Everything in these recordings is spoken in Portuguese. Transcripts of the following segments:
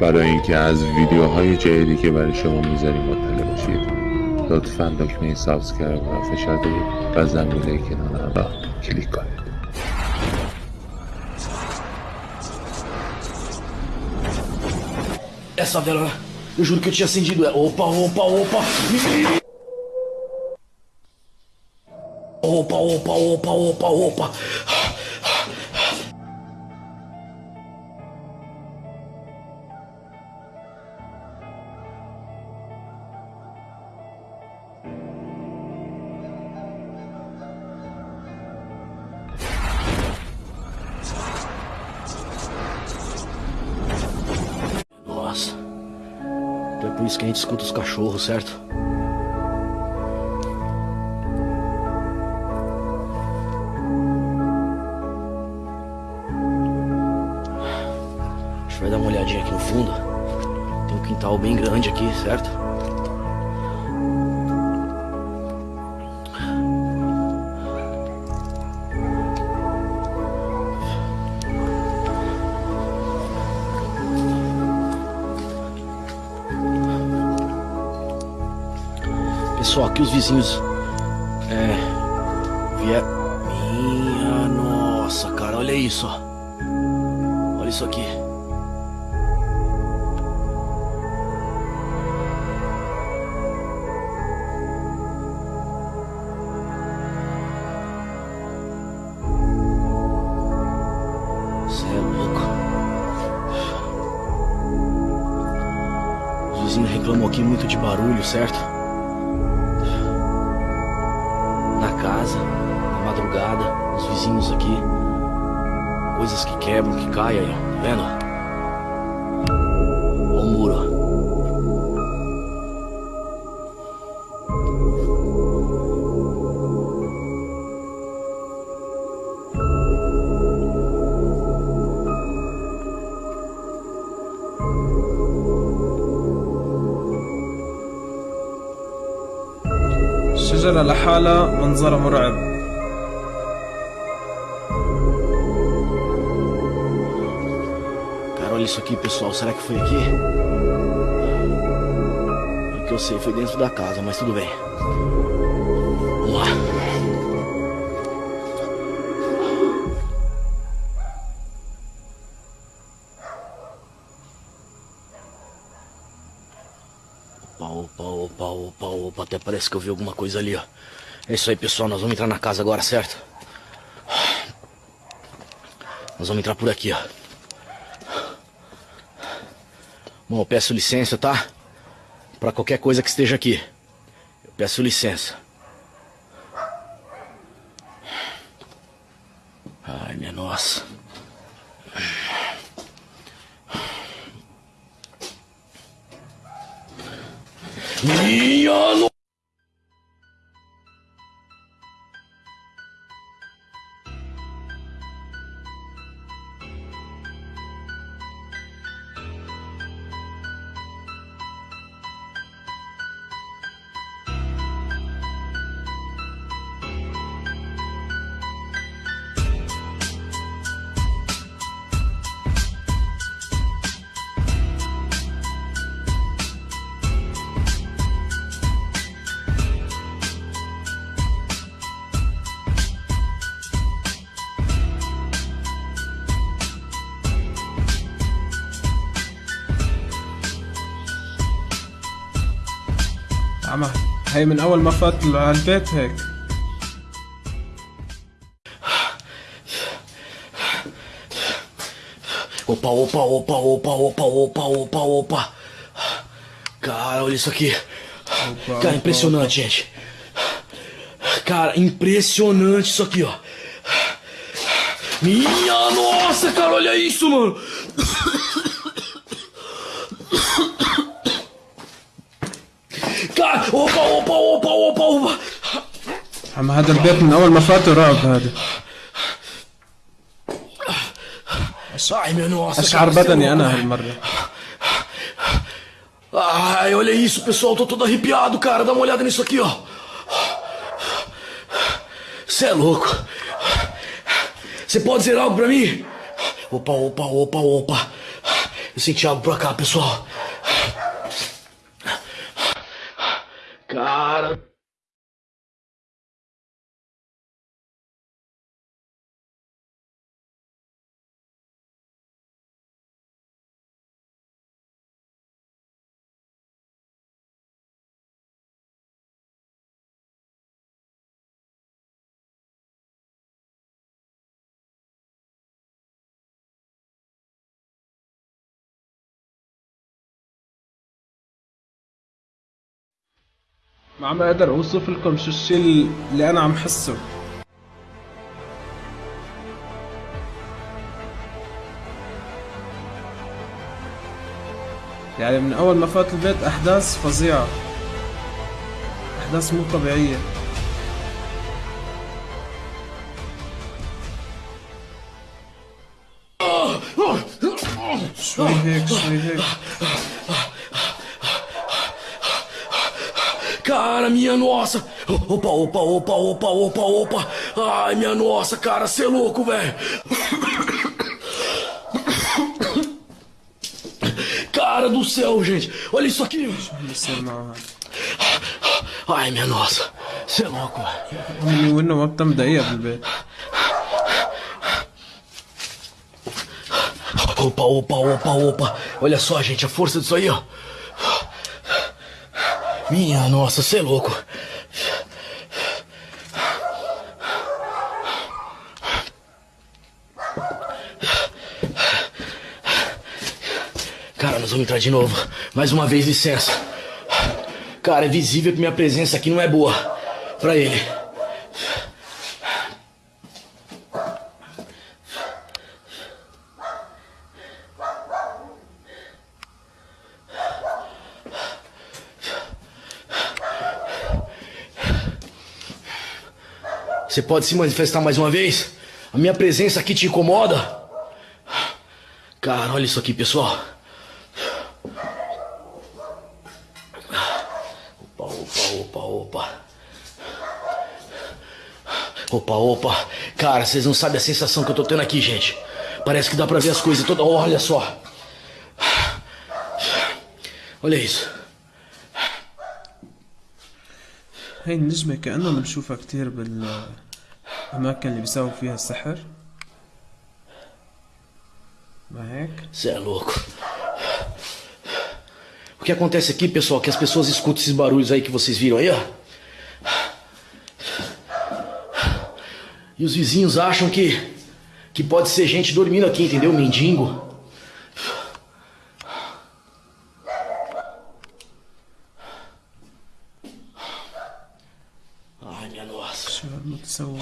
برای اینکه از ویدیوهای جدیدی که برای شما می‌ذاریم مطلع باشید لطفا دکمه سابسکرایب را فشار دهید و زنگوله کنار را کلیک کنید. Essa vela, eu juro que eu tinha acendido ela. Opa, opa, opa. Opa, opa, opa, opa, opa. Por isso que a gente escuta os cachorros, certo? A gente vai dar uma olhadinha aqui no fundo. Tem um quintal bem grande aqui, certo? Pessoal, aqui os vizinhos. É. Vier. Nossa, cara, olha isso. Olha isso aqui. Cê é louco. Os vizinhos reclamam aqui muito de barulho, certo? vizinhos aqui. Coisas que quebram, que caem aí, ó. Tá vendo? Ó o muro, ó. الشجرة لحالها منظرها مرعب olha isso aqui, pessoal. Será que foi aqui? O que eu sei foi dentro da casa, mas tudo bem. Vamos lá. Opa, opa, opa, opa, opa. Até parece que eu vi alguma coisa ali, ó. É isso aí, pessoal. Nós vamos entrar na casa agora, certo? Nós vamos entrar por aqui, ó. Bom, eu peço licença, tá? Pra qualquer coisa que esteja aqui. Eu peço licença. Ai, minha nossa. Minha no... عم هي من اول ما فات على البيت هيك Opa, opa, opa, opa, opa, opa, opa, opa. Cara, olha isso aqui. Opa, Cara, opa, impressionante, gente. Cara, impressionante isso aqui, ó. Minha nossa, cara, olha isso, mano. Cara, opa, opa, opa, opa, opa. عم هذا البيت من اول ما فات رعب هذا Ai, minha nossa. اشعر cara, você é بدني louco, انا velho. هالمره Ai, olha isso, pessoal. Tô todo arrepiado, cara. Dá uma olhada nisso aqui, ó. Você é louco. Você pode dizer algo pra mim? Opa, opa, opa, opa. Eu senti algo pra cá, pessoal. ما عم أقدر اوصف لكم شو الشيء اللي أنا عم حسه. يعني من أول ما فات البيت أحداث فظيعة. أحداث مو طبيعية. شوي هيك شوي هيك. Cara, minha nossa! Opa, opa, opa, opa, opa, opa! Ai, minha nossa, cara, você é louco, velho! Cara do céu, gente! Olha isso aqui! اللي يصير معه هذا Ai, minha nossa! Você é louco, velho! امي وانه ما بتم دقيقة بالبيت Opa, opa, opa, opa! Olha só, gente, a força disso aí, ó! Minha nossa, você é louco! Cara, nós vamos entrar de novo. Mais uma vez, licença. Cara, é visível que minha presença aqui não é boa. Pra ele. Você pode se manifestar mais uma vez? A minha presença aqui te incomoda? Cara, olha isso aqui, pessoal. Opa, opa, opa, opa. Opa, opa. Cara, vocês não sabem a sensação que eu tô tendo aqui, gente. Parece que dá pra ver as coisas toda olha só. Olha isso. هاي النجمة كأننا بنشوفها كتير بالأماكن اللي بيساووا فيها السحر ما هيك؟ Você é louco. O que acontece aqui, pessoal, é que as pessoas escutam esses barulhos aí que vocês viram aí, ó. E os vizinhos acham que que pode ser gente dormindo aqui, entendeu? Mendigo. seu.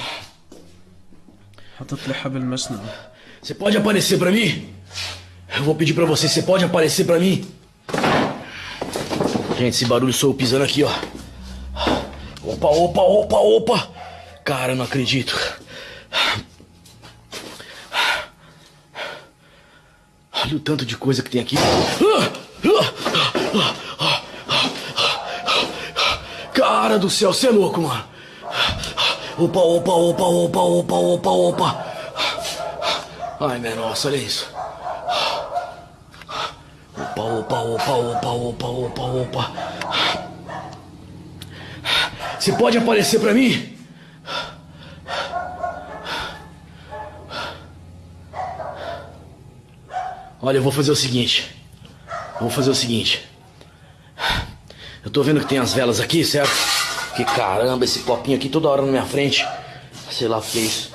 Você pode aparecer pra mim? Eu vou pedir pra você, você pode aparecer pra mim? Gente, esse barulho sou eu pisando aqui, ó. Opa, opa, opa, opa! Cara, não acredito. Olha o tanto de coisa que tem aqui. Cara do céu, você é louco, mano. Opa, opa, opa, opa, opa, opa, opa. Ai, minha nossa, olha isso. Opa, opa, opa, opa, opa, opa, opa. Você pode aparecer pra mim? Olha, eu vou fazer o seguinte. Eu vou fazer o seguinte. Eu tô vendo que tem as velas aqui, certo? Que caramba, esse copinho aqui toda hora na minha frente. Sei lá o que é isso.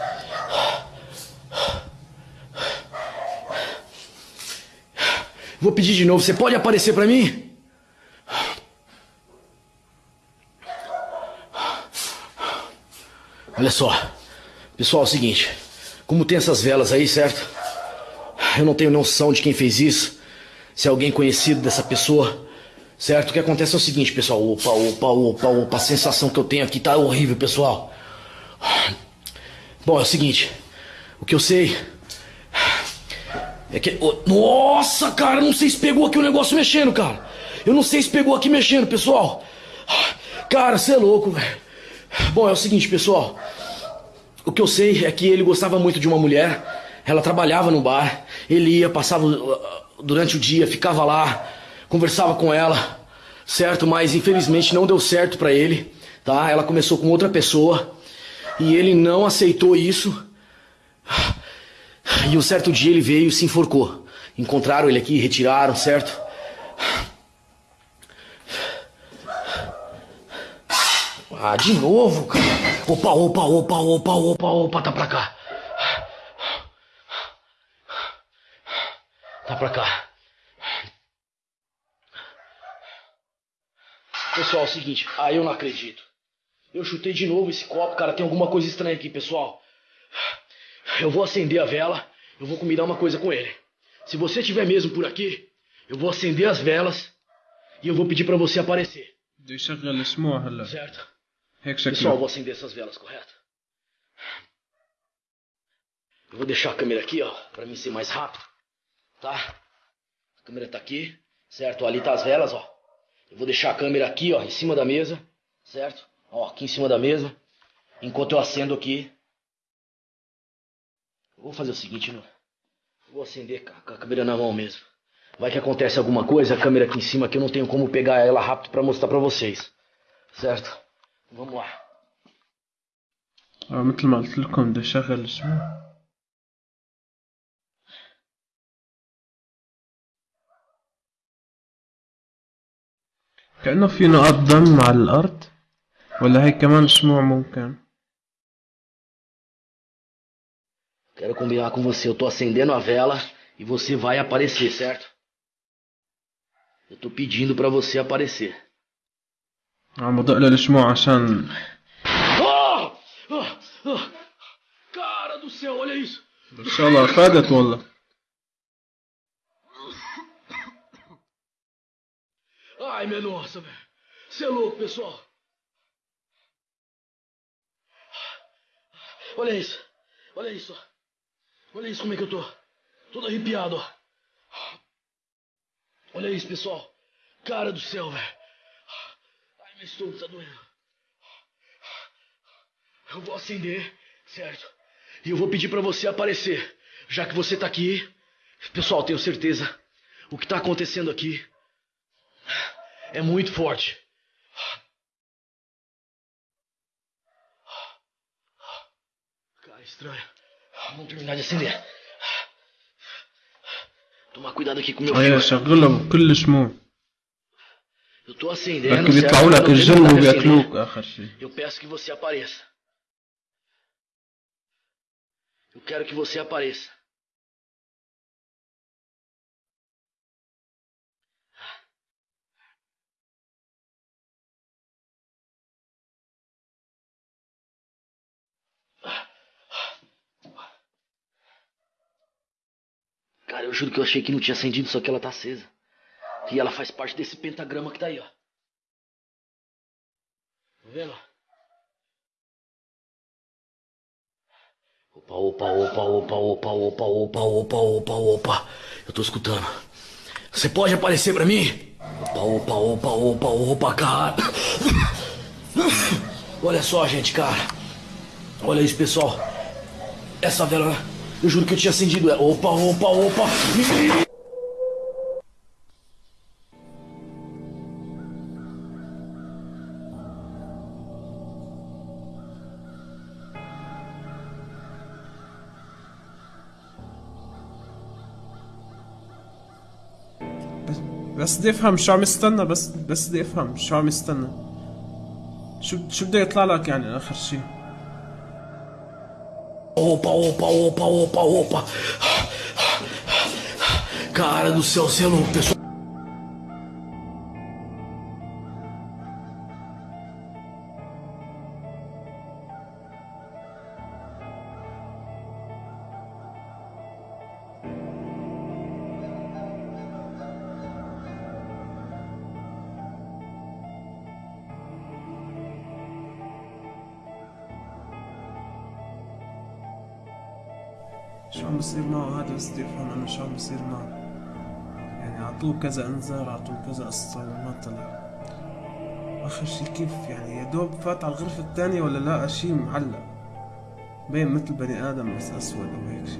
Vou pedir de novo, você pode aparecer pra mim? Olha só, pessoal, é o seguinte: como tem essas velas aí, certo? Eu não tenho noção de quem fez isso, se é alguém conhecido dessa pessoa, certo? O que acontece é o seguinte, pessoal: opa, opa, opa, opa, a sensação que eu tenho aqui tá horrível, pessoal. Bom, é o seguinte: o que eu sei É que. Nossa, cara, não sei se pegou aqui o negócio mexendo, cara. Eu não sei se pegou aqui mexendo, pessoal. Cara, você é louco, velho. Bom, é o seguinte, pessoal. O que eu sei é que ele gostava muito de uma mulher. Ela trabalhava no bar. Ele ia, passava uh, durante o dia, ficava lá, conversava com ela, certo? Mas infelizmente não deu certo pra ele, tá? Ela começou com outra pessoa e ele não aceitou isso. E um certo dia ele veio e se enforcou. Encontraram ele aqui, retiraram, certo? Ah, de novo, cara. Opa, opa, opa, opa, opa, opa, tá pra cá. Tá pra cá. Pessoal, é o seguinte, ah, eu não acredito. Eu chutei de novo esse copo, cara, tem alguma coisa estranha aqui, pessoal. Eu vou acender a vela, eu vou combinar uma coisa com ele. Se você estiver mesmo por aqui, eu vou acender as velas e eu vou pedir para você aparecer. Certo. Pessoal, eu vou acender essas velas, correto? Eu vou deixar a câmera aqui, ó, pra mim ser mais rápido, tá? A câmera tá aqui, certo? Ali tá as velas, ó. Eu vou deixar a câmera aqui, ó, em cima da mesa, certo? Ó, aqui em cima da mesa. Enquanto eu acendo aqui. Eu vou fazer o seguinte, né? Eu vou acender com a- com a câmera na mão mesmo. Vai que acontece alguma coisa, a câmera aqui em cima que eu não tenho como pegar ela rápido pra mostrar pra vocês. Certo? Vamos lá. آه مثل ما قلت لكم بده يشغل الشموع كأنه في نقاط دم على الأرض ولا هي كمان شموع ممكن Quero combinar com você. Eu tô acendendo a vela e você vai aparecer, certo? Eu tô pedindo pra você aparecer. عم بدق له الشموع عشان Ah! Ah! Ah! Cara do céu, olha isso! ان شاء الله فادت والله Ai, minha nossa, velho. Você é louco, pessoal. Olha isso. Olha isso. Olha isso como é que eu tô. Todo arrepiado, ó. Olha isso, pessoal. Cara do céu, velho. Ai, meu estômago tá doendo. Eu vou acender, certo? E eu vou pedir pra você aparecer. Já que você tá aqui. Pessoal, tenho certeza. O que tá acontecendo aqui é muito forte. Cara, estranho. Vamos terminar de acender. Tomar cuidado aqui com o meu هي fio. شغلها بكل شموع Eu tô acendendo. بركي بيطلعوا certo? لك Eu tô الجن terminando de acender. وبياكلوك اخر شيء Eu peço que você apareça. Eu quero que você apareça. Cara, eu juro que eu achei que não tinha acendido, só que ela tá acesa. E ela faz parte desse pentagrama que tá aí, ó. Tá vendo? Opa, opa, opa, opa, opa, opa, opa, opa, opa, opa. Eu tô escutando. Você pode aparecer pra mim? Opa, opa, opa, opa, opa, cara. Olha só, gente, cara. Olha isso, pessoal. Essa vela, eu juro que eu tinha acendido ela. Opa, opa, opa. بس بدي افهم شو عم يستنى بس بس بدي افهم شو عم يستنى شو شو بده يطلع لك يعني آخر شيء Opa, opa, opa, opa, opa. Cara do céu, você é louco, pessoal. افهم إنه شو عم بصير معه. يعني عطوه كذا أنذار عطوه كذا قصة وما طلع. آخر شي كيف يعني؟ يا دوب فات على الغرفة الثانية ولا لقى شي معلق. بين مثل بني آدم بس أسود أو هيك شي.